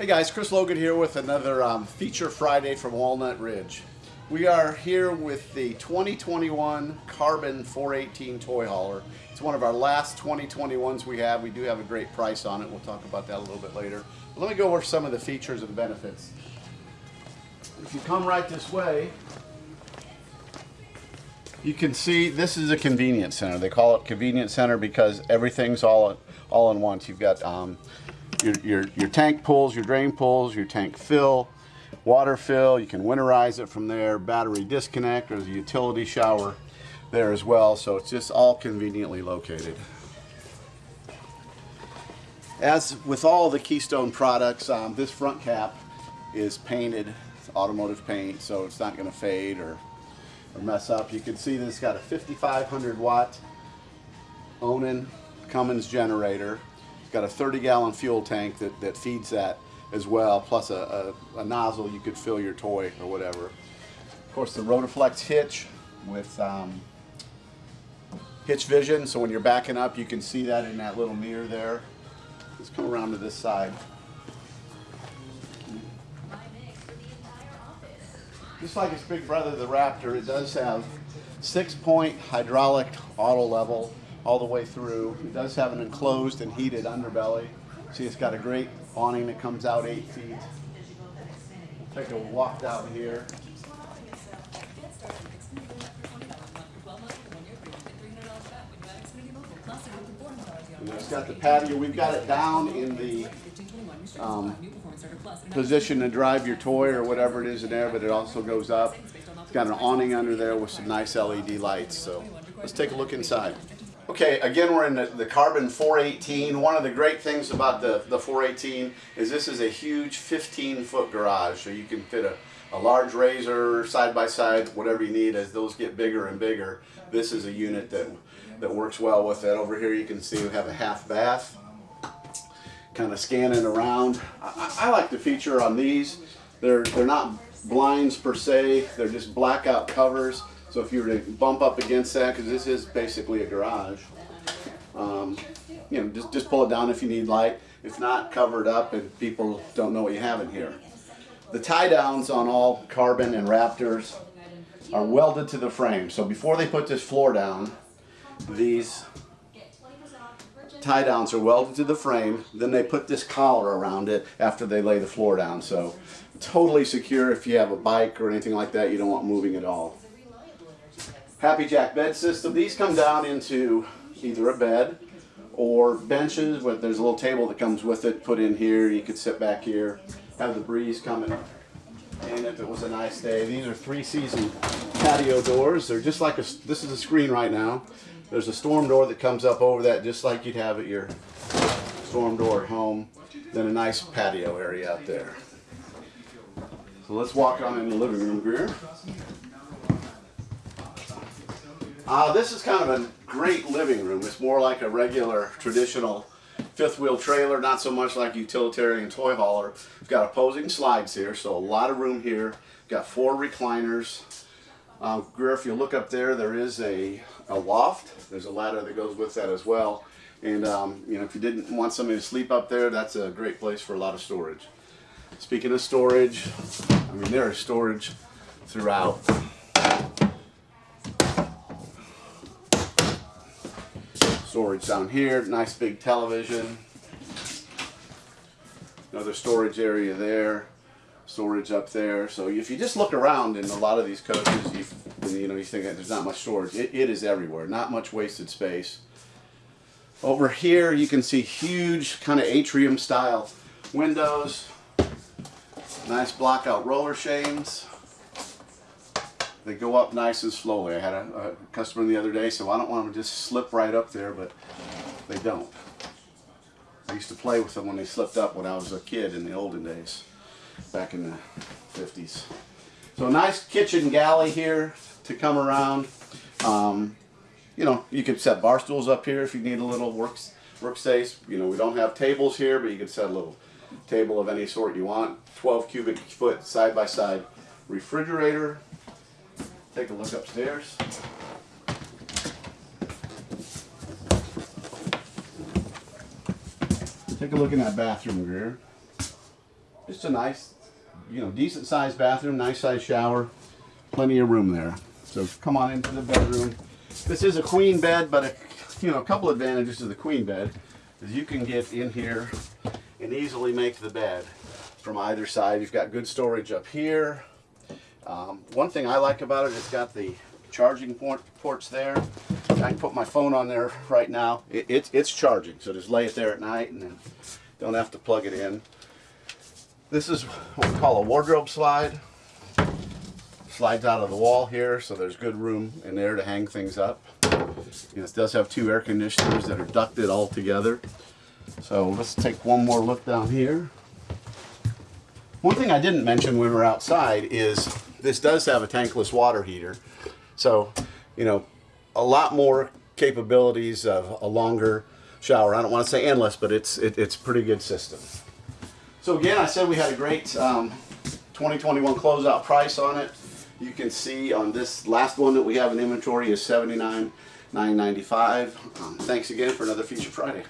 Hey guys, Chris Logan here with another um, Feature Friday from Walnut Ridge. We are here with the 2021 Carbon 418 toy hauler. It's one of our last 2021s we have. We do have a great price on it. We'll talk about that a little bit later. But let me go over some of the features and benefits. If you come right this way, you can see this is a convenience center. They call it convenience center because everything's all all in once. You've got um, your, your, your tank pulls, your drain pulls, your tank fill, water fill. You can winterize it from there. Battery disconnect. There's a utility shower there as well. So it's just all conveniently located. As with all the Keystone products, um, this front cap is painted automotive paint, so it's not going to fade or or mess up. You can see that it's got a 5500 watt Onan Cummins generator. Got a 30 gallon fuel tank that, that feeds that as well, plus a, a, a nozzle you could fill your toy or whatever. Of course, the Rotoflex hitch with um, hitch vision, so when you're backing up, you can see that in that little mirror there. Let's come around to this side. just like its big brother, the Raptor, it does have six-point hydraulic auto level all the way through. It does have an enclosed and heated underbelly. See, it's got a great awning that comes out eight feet. Take a walk down here. And it's got the patio. We've got it down in the um, position to drive your toy or whatever it is in there, but it also goes up. It's got an awning under there with some nice LED lights. So let's take a look inside. Okay, again, we're in the, the, Carbon 418. One of the great things about the, the 418 is this is a huge 15-foot garage, so you can fit a, a large RZR, side-by-side, whatever you need. As those get bigger and bigger, this is a unit that, that works well with it. Over here you can see we have a half bath kind of scanning around. I, I, like the feature on these. They're, they're not blinds per se, they're just blackout covers. So if you were to bump up against that, because this is basically a garage, um, you know, just, just pull it down if you need light. If not, cover it up and people don't know what you have in here. The tie downs on all Carbon and Raptors are welded to the frame. So before they put this floor down, these tie downs are welded to the frame. Then they put this collar around it after they lay the floor down. So totally secure if you have a bike or anything like that. You don't want moving at all. HappiJac bed system. These come down into either a bed or benches, but there's a little table that comes with it. Put in here. You could sit back here, have the breeze coming and if it was a nice day. These are three season patio doors. They're just like a, this is a screen right now. There's a storm door that comes up over that just like you'd have at your storm door at home. Then a nice patio area out there. So let's walk on in the living room here. Uh, this is kind of a great living room. It's more like a regular traditional fifth wheel trailer, not so much like utilitarian toy hauler. We've got opposing slides here, so a lot of room here. Got four recliners. Uh, Greer, if you look up there, there is a, a loft. There's a ladder that goes with that as well. And um, you know, if you didn't want somebody to sleep up there, that's a great place for a lot of storage. Speaking of storage, I mean, there is storage throughout. Storage down here, nice big television. Another storage area there storage up there. So if you just look around in a lot of these coaches, you, you know, you think there's not much storage. It, it is everywhere, not much wasted space. Over here, you can see huge kind of atrium style windows. Nice block out roller shades. They go up nice and slowly. I had a, a customer the other day, so I don't want them to just slip right up there, but they don't. I used to play with them when they slipped up when I was a kid in the olden days back in the 50s. So a nice kitchen galley here to come around. Um, you know, you could set bar stools up here if you need a little work, workspace. You know, we don't have tables here, but you could set a little table of any sort you want. 12 cubic foot side-by-side -side refrigerator. Take a look upstairs. Take a look in that bathroom, Greer. just a nice, you know, decent sized bathroom, nice sized shower, plenty of room there. So come on into the bedroom. This is a queen bed, but a, you know, a couple advantages to the queen bed is you can get in here and easily make the bed from either side. You've got good storage up here. Um, one thing I like about it, it's got the charging port, ports there. I can put my phone on there right now. It, it's it's charging, so just lay it there at night and don't have to plug it in. This is what we call a wardrobe slide. Slides out of the wall here, so there's good room in there to hang things up. And it does have two air conditioners that are ducted all together. So let's take one more look down here. One thing I didn't mention when we were outside is this does have a tankless water heater. So, you know, a lot more capabilities of a longer shower. I don't want to say endless, but it's it, it's a pretty good system. So again, I said we had a great um, 2021 closeout price on it. You can see on this last one that we have in inventory is 79,995. Um, thanks again for another Feature Friday.